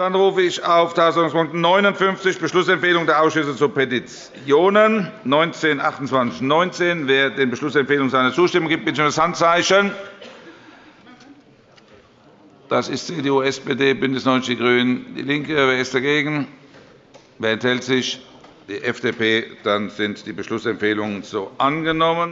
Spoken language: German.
Dann rufe ich auf Tagesordnungspunkt 59, Beschlussempfehlung der Ausschüsse zu Petitionen 19, 28, 19. Wer den Beschlussempfehlungen seine Zustimmung gibt, bitte ich um das Handzeichen. Das ist CDU, SPD, BÜNDNIS 90 die GRÜNEN, DIE LINKE. Wer ist dagegen? Wer enthält sich? Die FDP. Dann sind die Beschlussempfehlungen so angenommen.